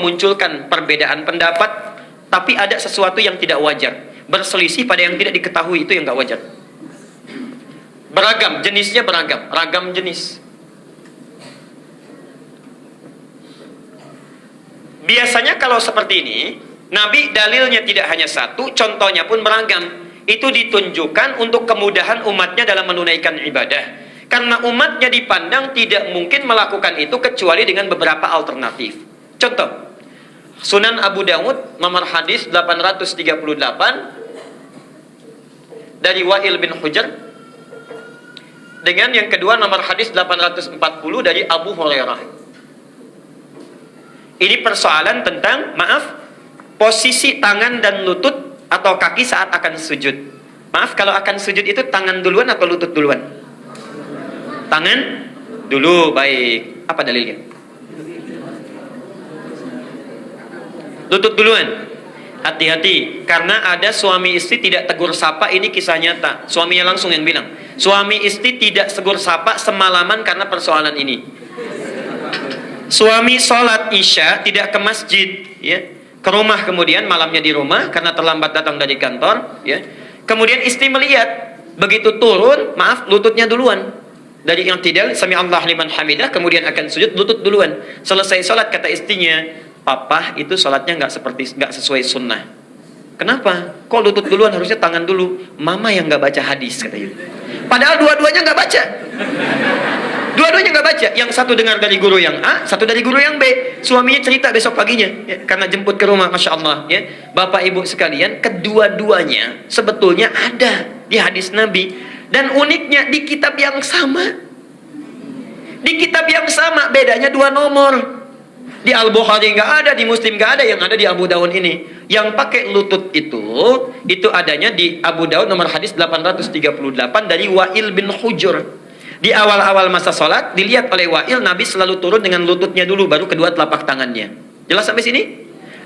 munculkan perbedaan pendapat, tapi ada sesuatu yang tidak wajar. Berselisih pada yang tidak diketahui itu yang nggak wajar. Beragam, jenisnya beragam, ragam jenis. Biasanya kalau seperti ini, Nabi dalilnya tidak hanya satu, contohnya pun beragam. Itu ditunjukkan untuk kemudahan umatnya dalam menunaikan ibadah. Karena umatnya dipandang tidak mungkin melakukan itu kecuali dengan beberapa alternatif. Contoh, Sunan Abu Dawud nomor hadis 838 dari Wa'il bin Hujar dengan yang kedua nomor hadis 840 dari Abu Hurairah. Ini persoalan tentang maaf posisi tangan dan lutut atau kaki saat akan sujud. Maaf kalau akan sujud itu tangan duluan atau lutut duluan? Tangan dulu baik. Apa dalilnya? Lutut duluan. Hati-hati karena ada suami istri tidak tegur sapa ini kisah nyata. Suaminya langsung yang bilang, suami istri tidak tegur sapa semalaman karena persoalan ini. Suami sholat isya tidak ke masjid, ya, ke rumah kemudian malamnya di rumah karena terlambat datang dari kantor, ya. Kemudian istri melihat begitu turun, maaf lututnya duluan dari yang tidak sami Allah liman hamidah kemudian akan sujud lutut duluan selesai sholat kata istrinya papa itu sholatnya nggak seperti nggak sesuai sunnah. Kenapa? Kok lutut duluan? Harusnya tangan dulu. Mama yang nggak baca hadis katanya padahal dua-duanya nggak baca. Dua-duanya nggak baca. Yang satu dengar dari guru yang A satu dari guru yang B. Suaminya cerita besok paginya ya, karena jemput ke rumah masya Allah ya. Bapak ibu sekalian kedua-duanya sebetulnya ada di hadis Nabi. Dan uniknya di kitab yang sama. Di kitab yang sama bedanya dua nomor. Di Al-Bukhari nggak ada, di Muslim nggak ada, yang ada di Abu Dawud ini. Yang pakai lutut itu, itu adanya di Abu Dawud nomor hadis 838 dari Wa'il bin Hujur. Di awal-awal masa sholat, dilihat oleh Wa'il, Nabi selalu turun dengan lututnya dulu, baru kedua telapak tangannya. Jelas sampai sini?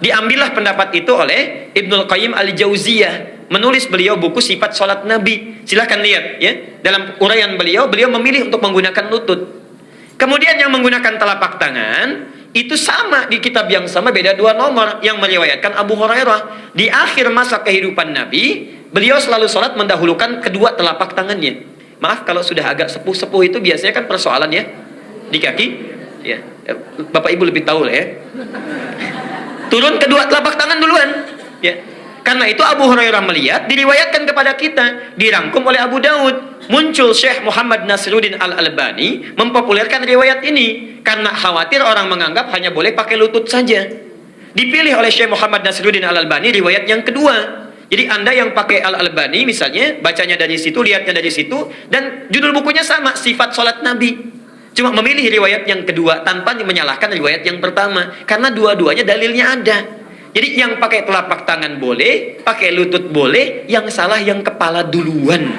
Diambillah pendapat itu oleh Ibnul Qayyim Al-Jauziyah menulis beliau buku sifat sholat Nabi. Silahkan lihat ya. Dalam uraian beliau, beliau memilih untuk menggunakan lutut. Kemudian yang menggunakan telapak tangan itu sama di kitab yang sama beda dua nomor yang meriwayatkan Abu Hurairah. Di akhir masa kehidupan Nabi beliau selalu sholat mendahulukan kedua telapak tangannya. Maaf kalau sudah agak sepuh-sepuh itu biasanya kan persoalan ya di kaki. Ya Bapak Ibu lebih tahu lah ya. Turun kedua telapak tangan duluan. Ya karena itu Abu Hurairah melihat diriwayatkan kepada kita, dirangkum oleh Abu Daud. Muncul Syekh Muhammad Nasruddin Al-Albani mempopulerkan riwayat ini karena khawatir orang menganggap hanya boleh pakai lutut saja. Dipilih oleh Syekh Muhammad Nasruddin Al-Albani riwayat yang kedua. Jadi Anda yang pakai Al-Albani misalnya, bacanya dari situ, lihatnya dari situ, dan judul bukunya sama, sifat sholat Nabi. Cuma memilih riwayat yang kedua tanpa menyalahkan riwayat yang pertama. Karena dua-duanya dalilnya ada. Jadi yang pakai telapak tangan boleh, pakai lutut boleh, yang salah yang kepala duluan.